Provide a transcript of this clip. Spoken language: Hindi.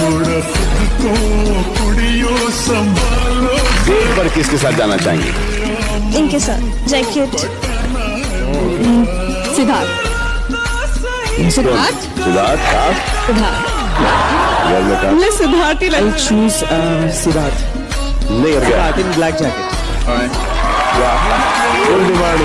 थोड़ा खुद को तो कुड़ियों संभालो। डेट पर किसके साथ जाना चाहेंगे? इनके साथ जैकेट हम्म, सिद्धार्थ। सिद्धार्थ? सिद्धार्थ सिद्धार्थ। मैं सिद्धार्थ ही लाइक चूज़ uh, सिद्धार्थ। नहीं Siddharth in black jacket black jacket. Full demand